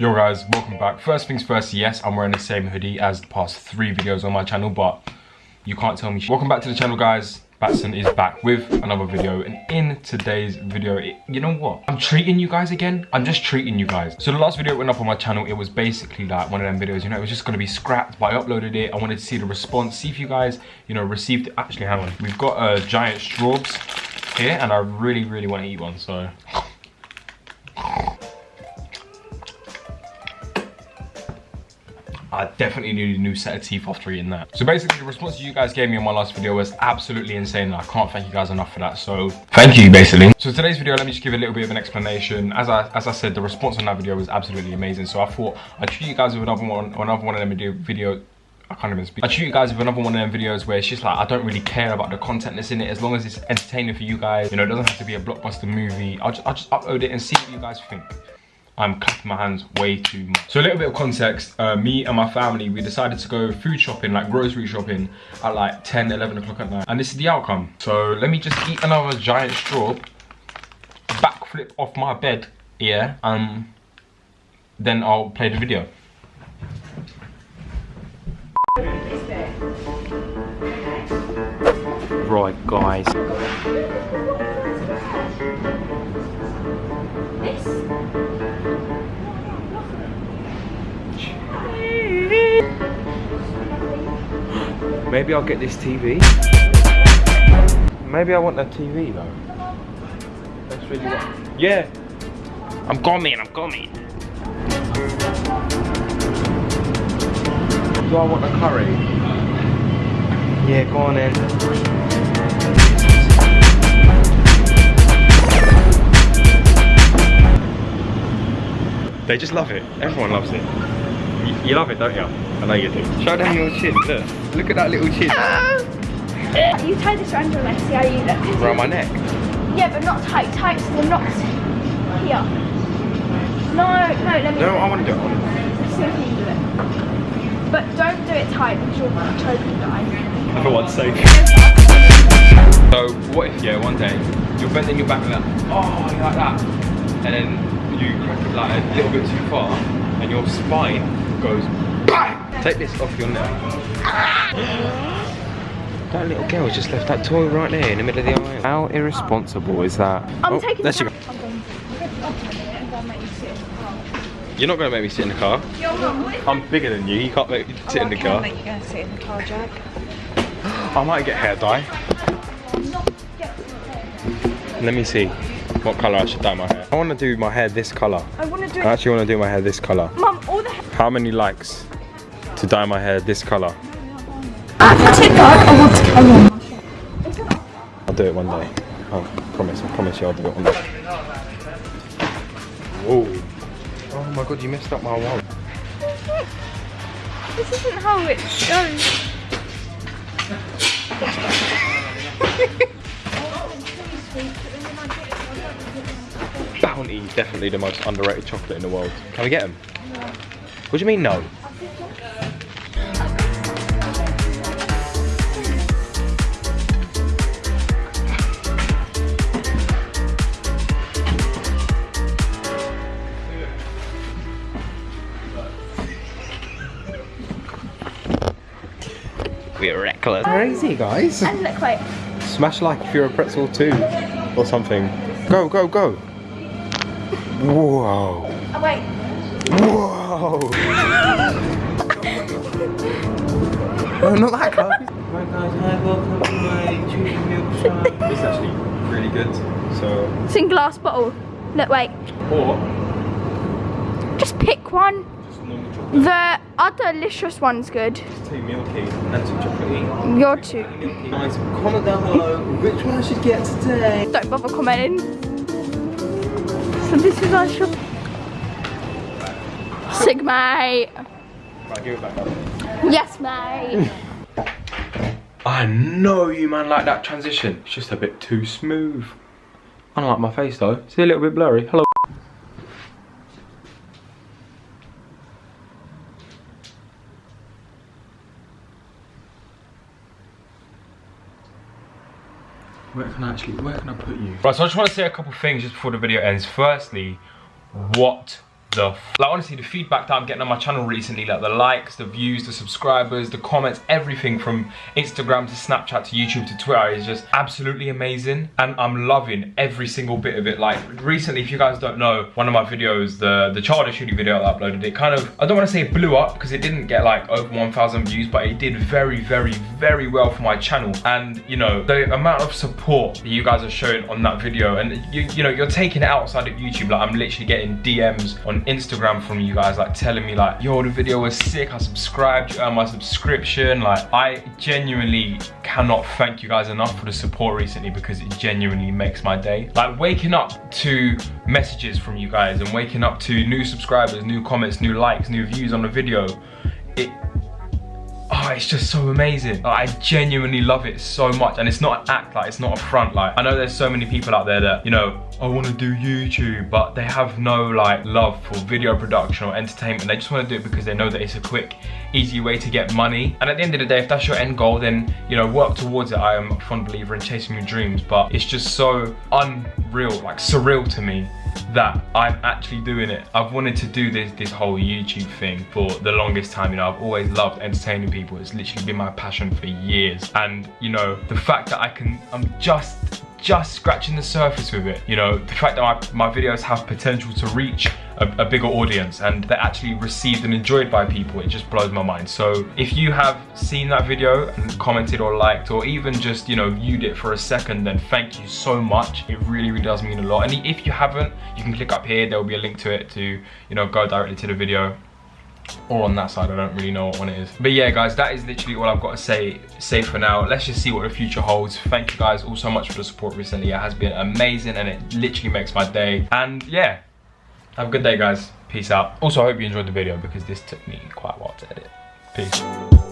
Yo guys, welcome back. First things first, yes, I'm wearing the same hoodie as the past three videos on my channel, but you can't tell me Welcome back to the channel guys. Batson is back with another video and in today's video, it, you know what? I'm treating you guys again. I'm just treating you guys. So the last video went up on my channel, it was basically like one of them videos, you know, it was just gonna be scrapped, but I uploaded it. I wanted to see the response, see if you guys, you know, received it. Actually, hang on. We've got uh, giant straws here and I really, really want to eat one, so. I definitely need a new set of teeth after eating that. So basically the response you guys gave me in my last video was absolutely insane I can't thank you guys enough for that. So thank you basically. So today's video, let me just give a little bit of an explanation. As I as I said, the response on that video was absolutely amazing. So I thought I'd treat you guys with another one, another one of them video, I can't even speak. I treat you guys with another one of them videos where it's just like, I don't really care about the content that's in it. As long as it's entertaining for you guys, you know, it doesn't have to be a blockbuster movie. I'll just, I'll just upload it and see what you guys think. I'm clapping my hands way too much. So a little bit of context, uh, me and my family, we decided to go food shopping, like grocery shopping at like 10, 11 o'clock at night. And this is the outcome. So let me just eat another giant straw, backflip off my bed, yeah, um, then I'll play the video. Right, guys. Maybe I'll get this TV. Maybe I want a TV though. That's really what. Yeah. I'm coming, I'm coming. Do I want a curry? Yeah, go on then. They just love it. Everyone loves it. You, you love it, don't you? I know you do. Show them your chin. Look. Look at that little chin. Ah. You tie this around your neck, see how you look. Around my neck. Yeah, but not tight, tight so they're not here. No, no, let me No, I want to do it. Let's see if you can do it. But don't do it tight because you'll choke and die. For one's sake. So what if yeah one day you're bending your back like oh like that, and then you crack it like a little bit too far, and your spine goes bang. Take this off your neck. That little girl just left that toy right there in the middle of the aisle. How irresponsible is that? I'm Oh, taking there she goes. going to I'll take it and then make you sit in the car. You're not gonna make me sit in the car. Your mum would. I'm bigger than you. You can't make me oh, sit in the car. you go sit in the car, Jack. I might get hair dye. Let me see what colour I should dye my hair. I want to do my hair this colour. I want to do I actually want to do my hair this colour. Mum, all the How many likes to dye my hair this colour? I want to come on. I'll do it one day. I promise, I promise you I'll do it one day. Whoa. Oh my god, you messed up my wall. This isn't how it goes. Bounty is definitely the most underrated chocolate in the world. Can we get them? What do you mean no? We're reckless. Crazy guys. And look, wait. Smash like if you're a pretzel too, or something. Go, go, go. Whoa. Oh, wait. Whoa. no, not that close. Hi guys, hi, welcome to my chewy milk shop. This actually really good. So, It's in glass bottle. Look, wait. or Just pick one. just. The other delicious one's good. Two milky and two chocolatey. Your two. Guys, comment down below which one I should get today. Don't bother commenting. So this is our shop. Sig mate. Right, give it back up. Yes mate. I know you man like that transition. It's just a bit too smooth. I don't like my face though. See a little bit blurry. Hello. Where can I actually, where can I put you? Right, so I just want to say a couple things just before the video ends. Firstly, what the like honestly the feedback that i'm getting on my channel recently like the likes the views the subscribers the comments everything from instagram to snapchat to youtube to twitter is just absolutely amazing. And i'm loving every single bit of it. Like recently if you guys don't know one of my videos the the childish shooting video i uploaded it kind of i don't want to say it blew up because it didn't get like over 1000 views but it did very very very well for my channel. And you know the amount of support that you guys are showing on that video and you, you know you're taking it outside of youtube. Like i'm literally getting dms on Instagram from you guys like telling me like, yo, the video was sick, I subscribed, you earned my subscription. Like, I genuinely cannot thank you guys enough for the support recently because it genuinely makes my day. Like waking up to messages from you guys and waking up to new subscribers, new comments, new likes, new views on the video, it oh it's just so amazing. I genuinely love it so much and it's not an act like it's not a front like i know there's so many people out there that you know i want to do youtube but they have no like love for video production or entertainment. They just want to do it because they know that it's a quick easy way to get money. And at the end of the day if that's your end goal then you know work towards it. I am a fond believer in chasing your dreams but it's just so unreal like surreal to me that I'm actually doing it. I've wanted to do this this whole YouTube thing for the longest time. You know, I've always loved entertaining people. It's literally been my passion for years. And you know, the fact that I can, I'm just just scratching the surface with it. You know, the fact that my, my videos have potential to reach a, a, bigger audience and they're actually received and enjoyed by people, it just blows my mind. So if you have seen that video and commented or liked or even just, you know, viewed it for a second, then thank you so much. It really, really does mean a lot. And if you haven't, you can click up here. There will be a link to it to, you know, go directly to the video or on that side i don't really know what one it is. But yeah guys that is literally all i've got to say say for now. Let's just see what the future holds. Thank you guys all so much for the support recently. It has been amazing and it literally makes my day. And yeah have a good day guys. Peace out. Also i hope you enjoyed the video because this took me quite a while to edit. Peace